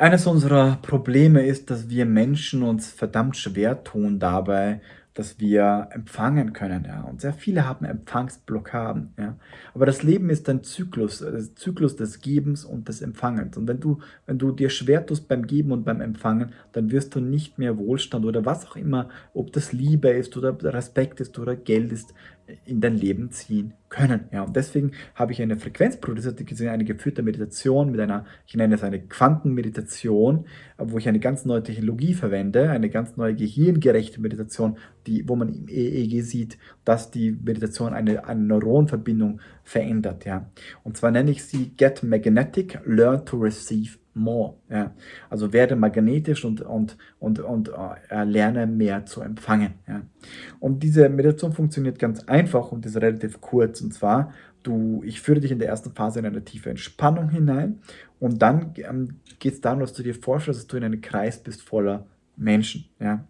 Eines unserer Probleme ist, dass wir Menschen uns verdammt schwer tun dabei, dass wir empfangen können, ja. Und sehr viele haben Empfangsblockaden, ja. Aber das Leben ist ein Zyklus, äh, Zyklus des Gebens und des Empfangens. Und wenn du, wenn du dir schwer tust beim Geben und beim Empfangen, dann wirst du nicht mehr Wohlstand oder was auch immer, ob das Liebe ist oder Respekt ist oder Geld ist, in dein Leben ziehen können. Ja, und deswegen habe ich eine Frequenz produziert, eine geführte Meditation mit einer, ich nenne es eine Quantenmeditation, wo ich eine ganz neue Technologie verwende, eine ganz neue gehirngerechte Meditation, die, wo man im EEG sieht, dass die Meditation eine, eine Neuronverbindung verändert. Ja. Und zwar nenne ich sie Get Magnetic, Learn to Receive more. Ja. Also werde magnetisch und, und, und, und äh, lerne mehr zu empfangen. Ja. Und diese Meditation funktioniert ganz einfach und ist relativ kurz. Und zwar, du, ich führe dich in der ersten Phase in eine tiefe Entspannung hinein und dann ähm, geht es darum, dass du dir vorstellst, dass du in einem Kreis bist voller Menschen. Ja.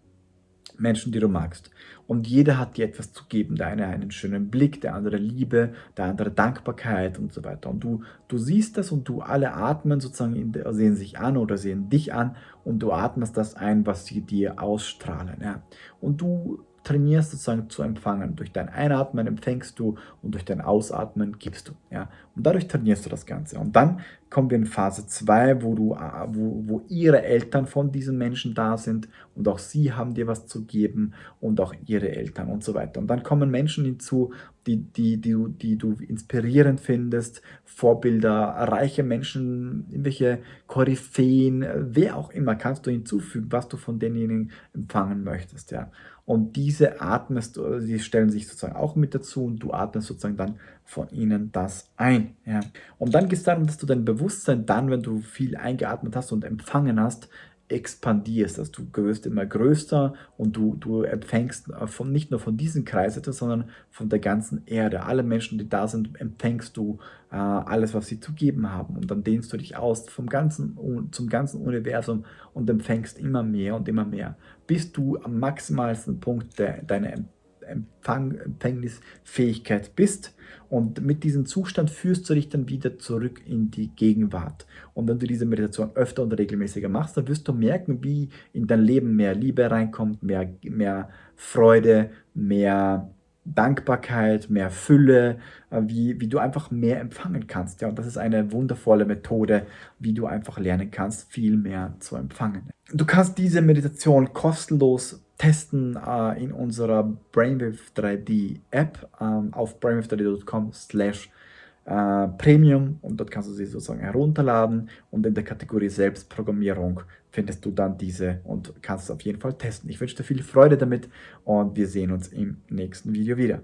Menschen, die du magst. Und jeder hat dir etwas zu geben. Der eine einen schönen Blick, der andere Liebe, der andere Dankbarkeit und so weiter. Und du, du siehst das und du alle atmen sozusagen, der, sehen sich an oder sehen dich an und du atmest das ein, was sie dir ausstrahlen. Ja. Und du trainierst sozusagen zu empfangen. Durch dein Einatmen empfängst du und durch dein Ausatmen gibst du. Ja? Und dadurch trainierst du das Ganze. Und dann kommen wir in Phase 2, wo, du, wo, wo ihre Eltern von diesen Menschen da sind und auch sie haben dir was zu geben und auch ihre Eltern und so weiter. Und dann kommen Menschen hinzu, die, die, die, die du inspirierend findest, Vorbilder, reiche Menschen, irgendwelche Koryphäen, wer auch immer, kannst du hinzufügen, was du von denjenigen empfangen möchtest. Ja? Und diese atmest die stellen sich sozusagen auch mit dazu und du atmest sozusagen dann von ihnen das ein. Ja. Und dann geht es darum, dass du dein Bewusstsein dann, wenn du viel eingeatmet hast und empfangen hast, expandierst, also du wirst immer größer und du, du empfängst von, nicht nur von diesem Kreis etwas, sondern von der ganzen Erde. Alle Menschen, die da sind, empfängst du äh, alles, was sie zu geben haben und dann dehnst du dich aus vom ganzen, zum ganzen Universum und empfängst immer mehr und immer mehr, bis du am maximalsten Punkt de, deiner Empfang, Empfängnisfähigkeit bist. Und mit diesem Zustand führst du dich dann wieder zurück in die Gegenwart. Und wenn du diese Meditation öfter und regelmäßiger machst, dann wirst du merken, wie in dein Leben mehr Liebe reinkommt, mehr, mehr Freude, mehr Dankbarkeit, mehr Fülle, äh, wie, wie du einfach mehr empfangen kannst. Ja, und das ist eine wundervolle Methode, wie du einfach lernen kannst, viel mehr zu empfangen. Du kannst diese Meditation kostenlos testen äh, in unserer Brainwave 3D App ähm, auf brainwave3d.com slash äh, Premium und dort kannst du sie sozusagen herunterladen und in der Kategorie Selbstprogrammierung findest du dann diese und kannst es auf jeden Fall testen. Ich wünsche dir viel Freude damit und wir sehen uns im nächsten Video wieder.